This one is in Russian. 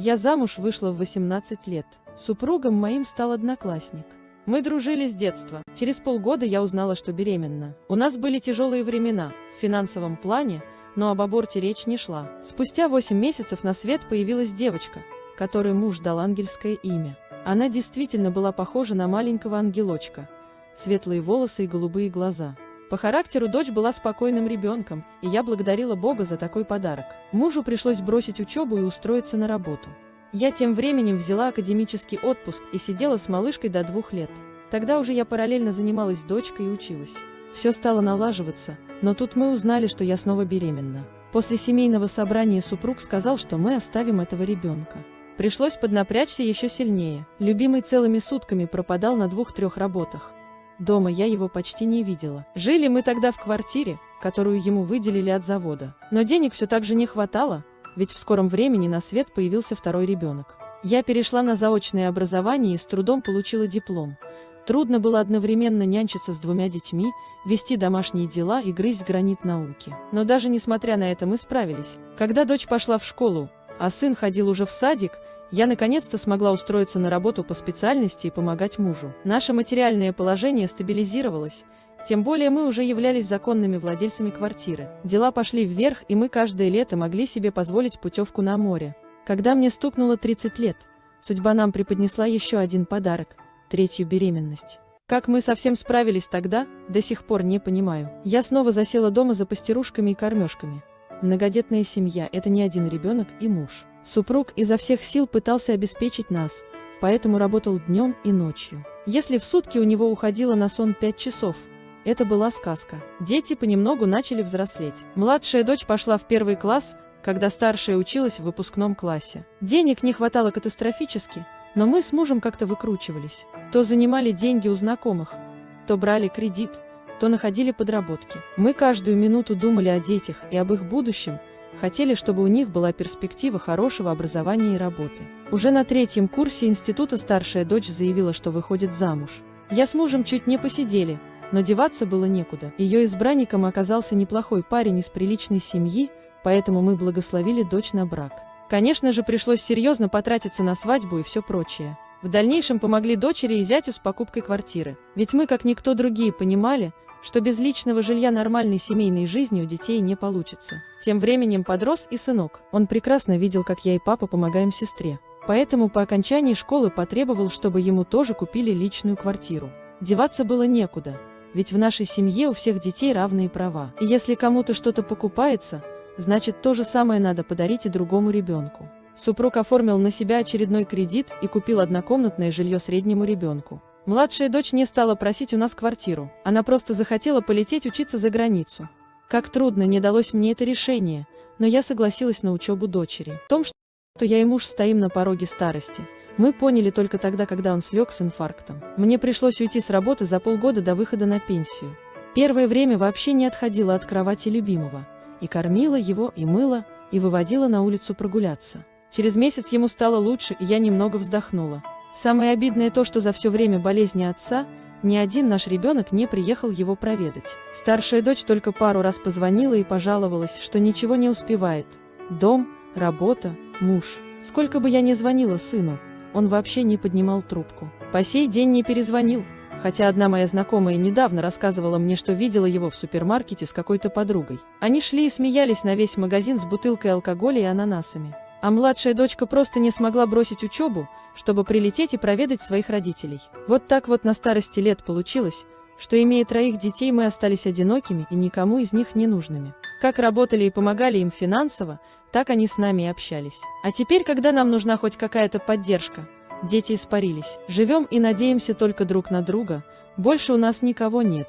Я замуж вышла в 18 лет. Супругом моим стал одноклассник. Мы дружили с детства. Через полгода я узнала, что беременна. У нас были тяжелые времена, в финансовом плане, но об аборте речь не шла. Спустя 8 месяцев на свет появилась девочка, которой муж дал ангельское имя. Она действительно была похожа на маленького ангелочка. Светлые волосы и голубые глаза. По характеру дочь была спокойным ребенком, и я благодарила Бога за такой подарок. Мужу пришлось бросить учебу и устроиться на работу. Я тем временем взяла академический отпуск и сидела с малышкой до двух лет. Тогда уже я параллельно занималась дочкой и училась. Все стало налаживаться, но тут мы узнали, что я снова беременна. После семейного собрания супруг сказал, что мы оставим этого ребенка. Пришлось поднапрячься еще сильнее. Любимый целыми сутками пропадал на двух-трех работах. Дома я его почти не видела. Жили мы тогда в квартире, которую ему выделили от завода. Но денег все так же не хватало, ведь в скором времени на свет появился второй ребенок. Я перешла на заочное образование и с трудом получила диплом. Трудно было одновременно нянчиться с двумя детьми, вести домашние дела и грызть гранит науки. Но даже несмотря на это мы справились. Когда дочь пошла в школу, а сын ходил уже в садик, я наконец-то смогла устроиться на работу по специальности и помогать мужу. Наше материальное положение стабилизировалось, тем более мы уже являлись законными владельцами квартиры. Дела пошли вверх, и мы каждое лето могли себе позволить путевку на море. Когда мне стукнуло 30 лет, судьба нам преподнесла еще один подарок – третью беременность. Как мы совсем справились тогда, до сих пор не понимаю. Я снова засела дома за пастерушками и кормежками. Многодетная семья – это не один ребенок и муж. Супруг изо всех сил пытался обеспечить нас, поэтому работал днем и ночью. Если в сутки у него уходило на сон 5 часов, это была сказка. Дети понемногу начали взрослеть. Младшая дочь пошла в первый класс, когда старшая училась в выпускном классе. Денег не хватало катастрофически, но мы с мужем как-то выкручивались. То занимали деньги у знакомых, то брали кредит, то находили подработки. Мы каждую минуту думали о детях и об их будущем, Хотели, чтобы у них была перспектива хорошего образования и работы. Уже на третьем курсе института старшая дочь заявила, что выходит замуж. Я с мужем чуть не посидели, но деваться было некуда. Ее избранником оказался неплохой парень из приличной семьи, поэтому мы благословили дочь на брак. Конечно же, пришлось серьезно потратиться на свадьбу и все прочее. В дальнейшем помогли дочери и зятю с покупкой квартиры. Ведь мы, как никто другие, понимали, что без личного жилья нормальной семейной жизни у детей не получится. Тем временем подрос и сынок. Он прекрасно видел, как я и папа помогаем сестре. Поэтому по окончании школы потребовал, чтобы ему тоже купили личную квартиру. Деваться было некуда, ведь в нашей семье у всех детей равные права. И если кому-то что-то покупается, значит то же самое надо подарить и другому ребенку. Супруг оформил на себя очередной кредит и купил однокомнатное жилье среднему ребенку. Младшая дочь не стала просить у нас квартиру, она просто захотела полететь учиться за границу. Как трудно не далось мне это решение, но я согласилась на учебу дочери. В том, что я и муж стоим на пороге старости, мы поняли только тогда, когда он слег с инфарктом. Мне пришлось уйти с работы за полгода до выхода на пенсию. Первое время вообще не отходила от кровати любимого, и кормила его, и мыла, и выводила на улицу прогуляться. Через месяц ему стало лучше, и я немного вздохнула. Самое обидное то, что за все время болезни отца ни один наш ребенок не приехал его проведать. Старшая дочь только пару раз позвонила и пожаловалась, что ничего не успевает. Дом, работа, муж. Сколько бы я ни звонила сыну, он вообще не поднимал трубку. По сей день не перезвонил, хотя одна моя знакомая недавно рассказывала мне, что видела его в супермаркете с какой-то подругой. Они шли и смеялись на весь магазин с бутылкой алкоголя и ананасами. А младшая дочка просто не смогла бросить учебу, чтобы прилететь и проведать своих родителей. Вот так вот на старости лет получилось, что имея троих детей мы остались одинокими и никому из них не нужными. Как работали и помогали им финансово, так они с нами и общались. А теперь, когда нам нужна хоть какая-то поддержка, дети испарились. Живем и надеемся только друг на друга, больше у нас никого нет.